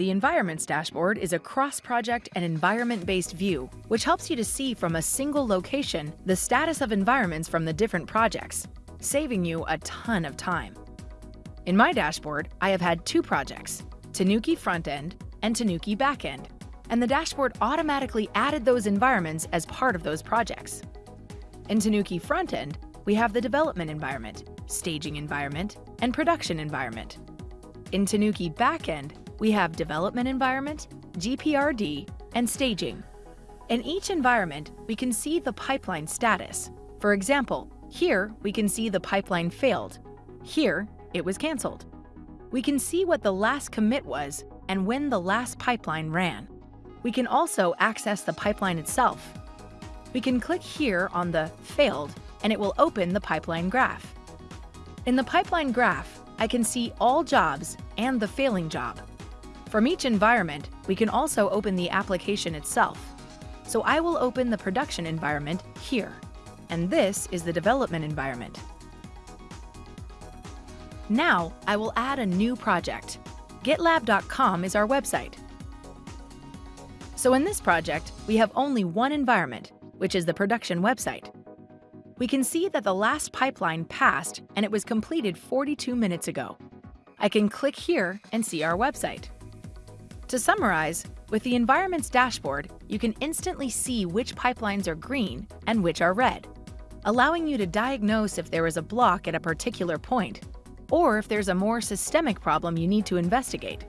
The Environments dashboard is a cross-project and environment-based view, which helps you to see from a single location the status of environments from the different projects, saving you a ton of time. In my dashboard, I have had two projects, Tanuki Frontend and Tanuki Backend, and the dashboard automatically added those environments as part of those projects. In Tanuki Frontend, we have the development environment, staging environment, and production environment. In Tanuki Backend, we have development environment, GPRD, and staging. In each environment, we can see the pipeline status. For example, here we can see the pipeline failed. Here, it was canceled. We can see what the last commit was and when the last pipeline ran. We can also access the pipeline itself. We can click here on the Failed and it will open the pipeline graph. In the pipeline graph, I can see all jobs and the failing job. From each environment, we can also open the application itself. So I will open the production environment here, and this is the development environment. Now, I will add a new project. GitLab.com is our website. So in this project, we have only one environment, which is the production website. We can see that the last pipeline passed and it was completed 42 minutes ago. I can click here and see our website. To summarize, with the Environments dashboard, you can instantly see which pipelines are green and which are red, allowing you to diagnose if there is a block at a particular point, or if there's a more systemic problem you need to investigate.